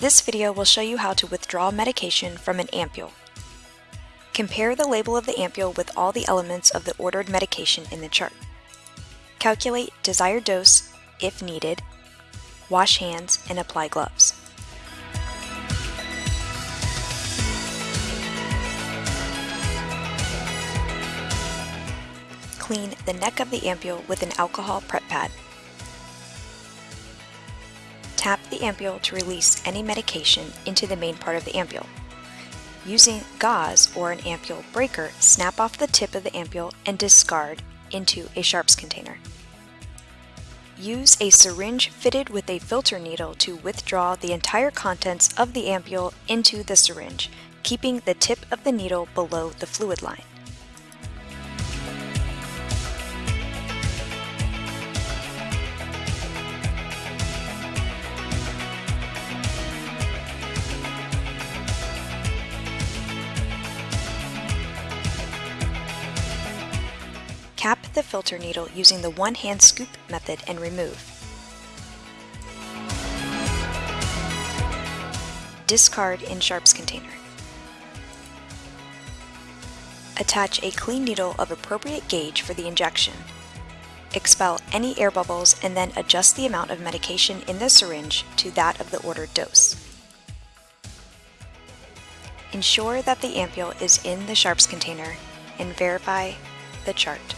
This video will show you how to withdraw medication from an ampule. Compare the label of the ampule with all the elements of the ordered medication in the chart. Calculate desired dose if needed, wash hands, and apply gloves. Clean the neck of the ampule with an alcohol prep pad. Tap the ampule to release any medication into the main part of the ampule. Using gauze or an ampule breaker, snap off the tip of the ampule and discard into a sharps container. Use a syringe fitted with a filter needle to withdraw the entire contents of the ampule into the syringe, keeping the tip of the needle below the fluid line. Cap the filter needle using the one-hand scoop method and remove. Discard in sharps container. Attach a clean needle of appropriate gauge for the injection. Expel any air bubbles and then adjust the amount of medication in the syringe to that of the ordered dose. Ensure that the ampule is in the sharps container and verify the chart.